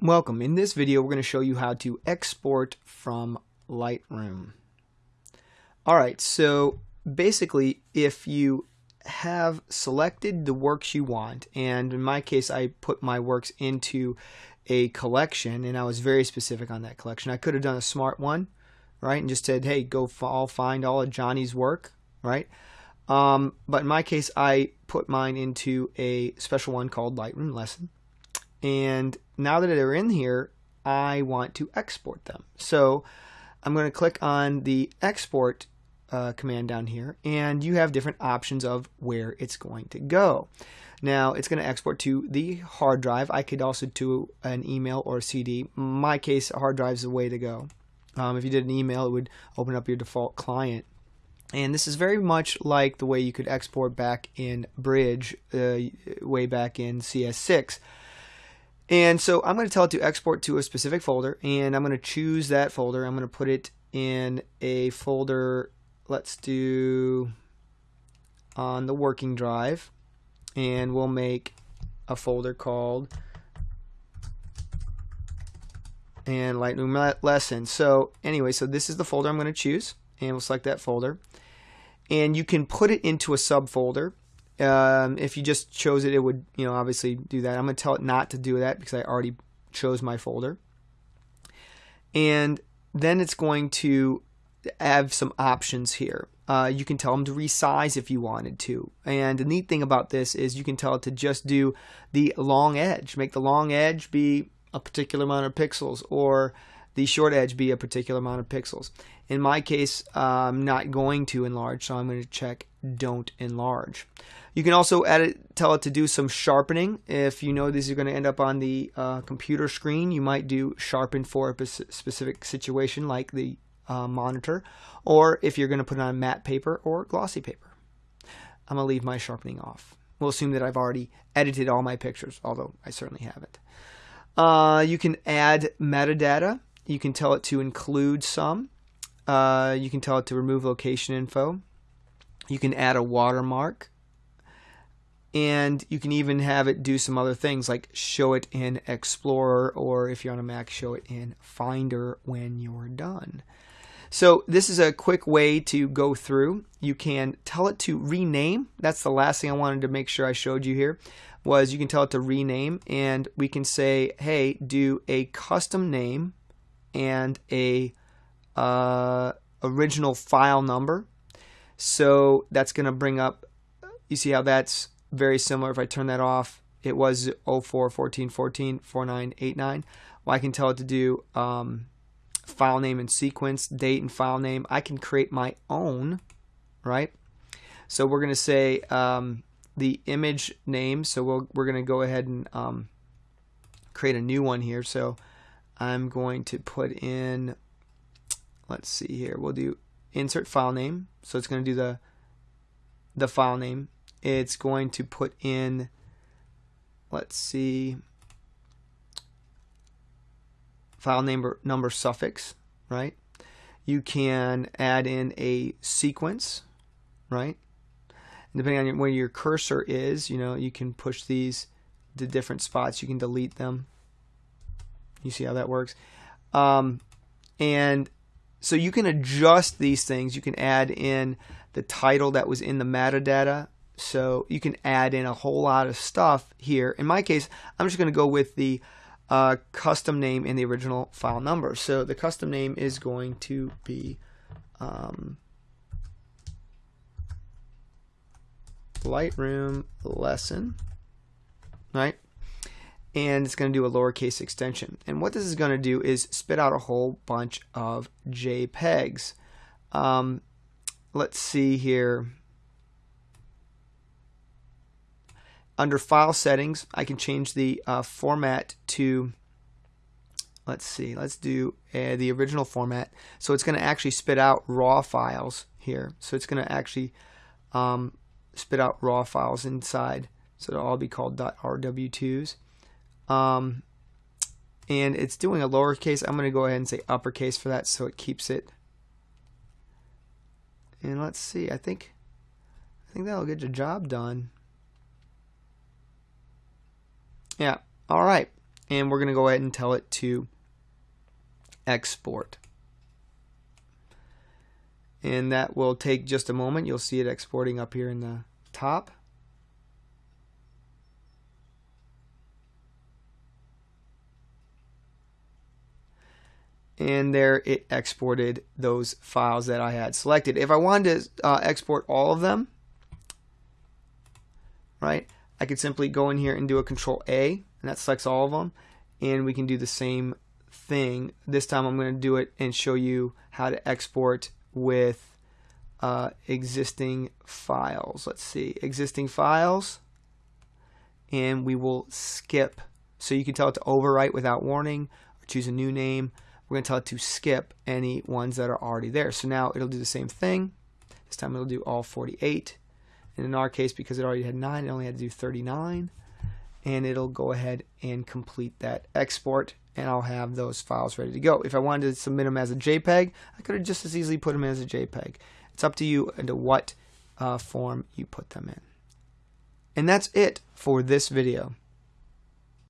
Welcome. In this video, we're going to show you how to export from Lightroom. Alright, so basically, if you have selected the works you want, and in my case, I put my works into a collection, and I was very specific on that collection. I could have done a smart one, right, and just said, hey, go all find all of Johnny's work, right? Um, but in my case, I put mine into a special one called Lightroom Lesson and now that they're in here, I want to export them. So I'm going to click on the export uh, command down here, and you have different options of where it's going to go. Now it's going to export to the hard drive. I could also do an email or a CD. In my case, a hard drive is the way to go. Um, if you did an email, it would open up your default client. And this is very much like the way you could export back in Bridge, uh, way back in CS6. And so I'm going to tell it to export to a specific folder, and I'm going to choose that folder. I'm going to put it in a folder, let's do on the working drive, and we'll make a folder called and Lightroom lesson. So anyway, so this is the folder I'm going to choose, and we'll select that folder. And you can put it into a subfolder um, if you just chose it, it would, you know, obviously do that. I'm going to tell it not to do that because I already chose my folder. And then it's going to have some options here. Uh, you can tell them to resize if you wanted to. And the neat thing about this is you can tell it to just do the long edge. Make the long edge be a particular amount of pixels or the short edge be a particular amount of pixels. In my case, I'm not going to enlarge, so I'm going to check don't enlarge. You can also edit, tell it to do some sharpening. If you know these are going to end up on the uh, computer screen, you might do sharpen for a specific situation like the uh, monitor, or if you're going to put it on matte paper or glossy paper. I'm going to leave my sharpening off. We'll assume that I've already edited all my pictures, although I certainly haven't. Uh, you can add metadata. You can tell it to include some. Uh, you can tell it to remove location info. You can add a watermark and you can even have it do some other things like show it in Explorer or if you're on a Mac show it in Finder when you're done. So this is a quick way to go through. You can tell it to rename. That's the last thing I wanted to make sure I showed you here was you can tell it to rename and we can say hey do a custom name and a uh, original file number. So that's going to bring up you see how that's very similar. If I turn that off, it was 04 14 14 4989. Well, I can tell it to do um, file name and sequence, date and file name. I can create my own, right? So we're going to say um, the image name. So we'll, we're going to go ahead and um, create a new one here. So I'm going to put in, let's see here, we'll do insert file name. So it's going to do the the file name it's going to put in, let's see, file number, number suffix, right? You can add in a sequence, right? And depending on where your cursor is, you know, you can push these to different spots. You can delete them. You see how that works? Um, and so you can adjust these things. You can add in the title that was in the metadata so you can add in a whole lot of stuff here. In my case, I'm just going to go with the uh, custom name and the original file number. So the custom name is going to be um, Lightroom lesson, right? And it's going to do a lowercase extension. And what this is going to do is spit out a whole bunch of JPEGs. Um, let's see here. Under file settings I can change the uh, format to let's see let's do uh, the original format. So it's going to actually spit out raw files here. So it's going to actually um, spit out raw files inside. So it'll all be called .rw2s um, and it's doing a lowercase. I'm going to go ahead and say uppercase for that so it keeps it. And let's see I think I think that'll get the job done yeah. All right. and we're going to go ahead and tell it to export. And that will take just a moment. You'll see it exporting up here in the top. and there it exported those files that I had selected. If I wanted to uh, export all of them, right, I could simply go in here and do a control A and that selects all of them and we can do the same thing. This time I'm going to do it and show you how to export with uh, existing files. Let's see, existing files and we will skip. So you can tell it to overwrite without warning or choose a new name. We're going to tell it to skip any ones that are already there. So now it'll do the same thing. This time it'll do all 48. And in our case, because it already had 9, it only had to do 39. And it'll go ahead and complete that export. And I'll have those files ready to go. If I wanted to submit them as a JPEG, I could have just as easily put them as a JPEG. It's up to you into what uh, form you put them in. And that's it for this video.